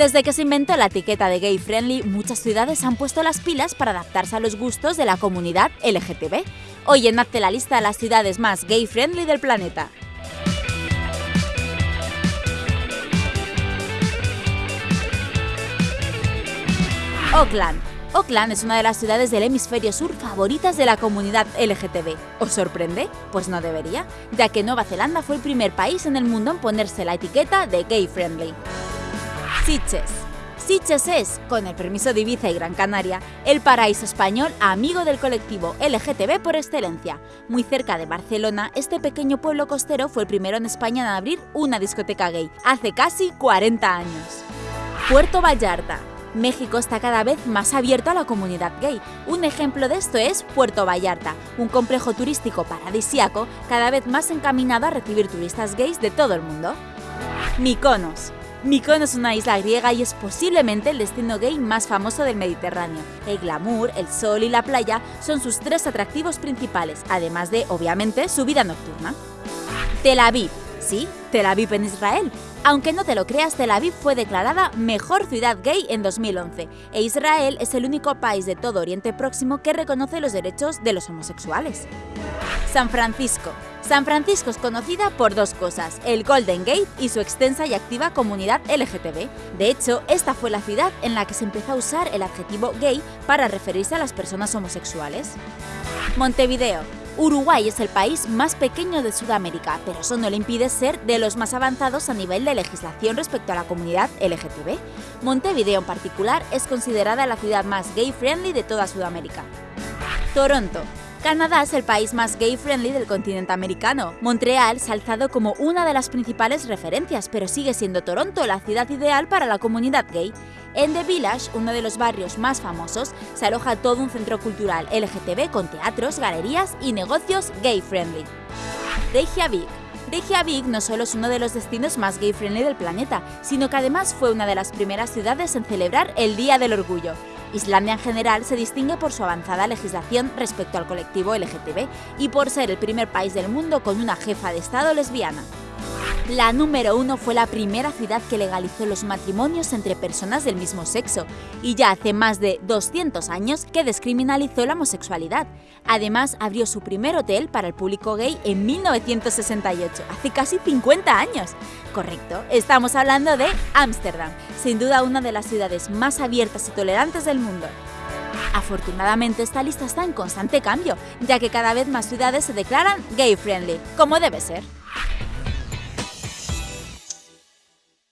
Desde que se inventó la etiqueta de gay friendly, muchas ciudades han puesto las pilas para adaptarse a los gustos de la comunidad LGTB. Hoy en Hazte la lista de las ciudades más gay friendly del planeta. Oakland. Oakland es una de las ciudades del hemisferio sur favoritas de la comunidad LGTB. ¿Os sorprende? Pues no debería, ya que Nueva Zelanda fue el primer país en el mundo en ponerse la etiqueta de gay friendly. Sitges. Sitges es, con el permiso de Ibiza y Gran Canaria, el paraíso español amigo del colectivo LGTB por excelencia. Muy cerca de Barcelona, este pequeño pueblo costero fue el primero en España en abrir una discoteca gay, hace casi 40 años. Puerto Vallarta. México está cada vez más abierto a la comunidad gay. Un ejemplo de esto es Puerto Vallarta, un complejo turístico paradisíaco cada vez más encaminado a recibir turistas gays de todo el mundo. Mykonos. Mykonos es una isla griega y es posiblemente el destino gay más famoso del Mediterráneo. El glamour, el sol y la playa son sus tres atractivos principales, además de, obviamente, su vida nocturna. Tel Aviv. Sí, Tel Aviv en Israel. Aunque no te lo creas, Tel Aviv fue declarada mejor ciudad gay en 2011 e Israel es el único país de todo Oriente Próximo que reconoce los derechos de los homosexuales. San Francisco. San Francisco es conocida por dos cosas, el Golden Gate y su extensa y activa comunidad LGTB. De hecho, esta fue la ciudad en la que se empezó a usar el adjetivo gay para referirse a las personas homosexuales. Montevideo. Uruguay es el país más pequeño de Sudamérica, pero eso no le impide ser de los más avanzados a nivel de legislación respecto a la comunidad LGTB. Montevideo en particular es considerada la ciudad más gay-friendly de toda Sudamérica. Toronto. Canadá es el país más gay-friendly del continente americano. Montreal se ha alzado como una de las principales referencias, pero sigue siendo Toronto la ciudad ideal para la comunidad gay. En The Village, uno de los barrios más famosos, se aloja todo un centro cultural LGTB con teatros, galerías y negocios gay-friendly. Reykjavik. Reykjavik no solo es uno de los destinos más gay-friendly del planeta, sino que además fue una de las primeras ciudades en celebrar el Día del Orgullo. Islandia en general se distingue por su avanzada legislación respecto al colectivo LGTB y por ser el primer país del mundo con una jefa de Estado lesbiana. La número uno fue la primera ciudad que legalizó los matrimonios entre personas del mismo sexo y ya hace más de 200 años que descriminalizó la homosexualidad. Además, abrió su primer hotel para el público gay en 1968, hace casi 50 años. Correcto, estamos hablando de Ámsterdam, sin duda una de las ciudades más abiertas y tolerantes del mundo. Afortunadamente esta lista está en constante cambio, ya que cada vez más ciudades se declaran gay friendly, como debe ser.